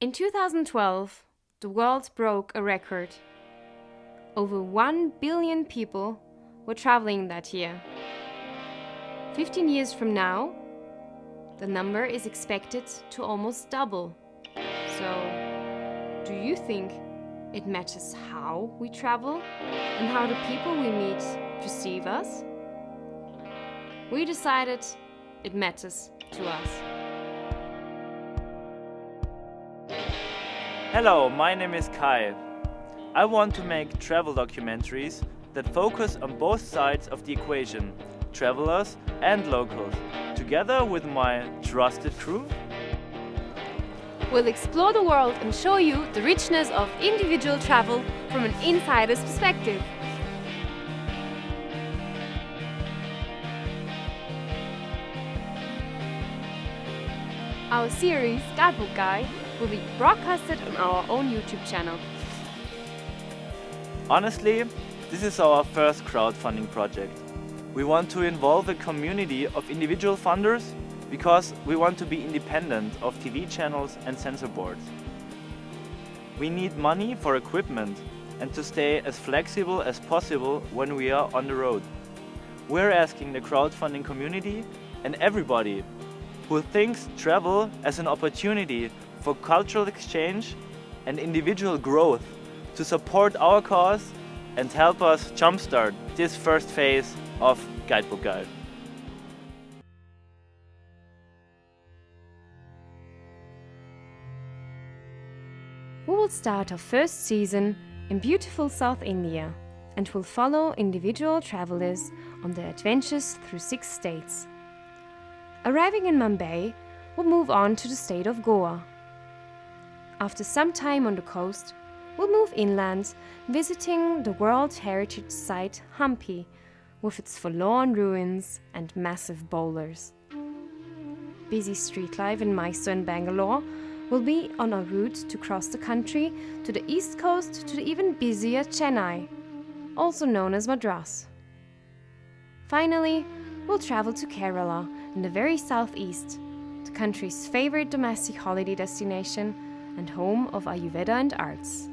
In 2012, the world broke a record. Over 1 billion people were traveling that year. 15 years from now, the number is expected to almost double. So, do you think it matters how we travel and how the people we meet perceive us? We decided it matters to us. Hello, my name is Kai. I want to make travel documentaries that focus on both sides of the equation, travelers and locals, together with my trusted crew. We'll explore the world and show you the richness of individual travel from an insider's perspective. Our series, Guidebook Guy, will be broadcasted on our own YouTube channel. Honestly, this is our first crowdfunding project. We want to involve a community of individual funders because we want to be independent of TV channels and censor boards. We need money for equipment and to stay as flexible as possible when we are on the road. We're asking the crowdfunding community and everybody who thinks travel as an opportunity for cultural exchange and individual growth to support our cause and help us jumpstart this first phase of Guidebook Guide. We will start our first season in beautiful South India and will follow individual travelers on their adventures through six states. Arriving in Mumbai, we'll move on to the state of Goa. After some time on the coast, we'll move inland, visiting the World Heritage Site Hampi with its forlorn ruins and massive boulders. Busy street life in Mysore and Bangalore will be on our route to cross the country to the east coast to the even busier Chennai, also known as Madras. Finally, we'll travel to Kerala in the very southeast, the country's favorite domestic holiday destination and home of Ayurveda and arts.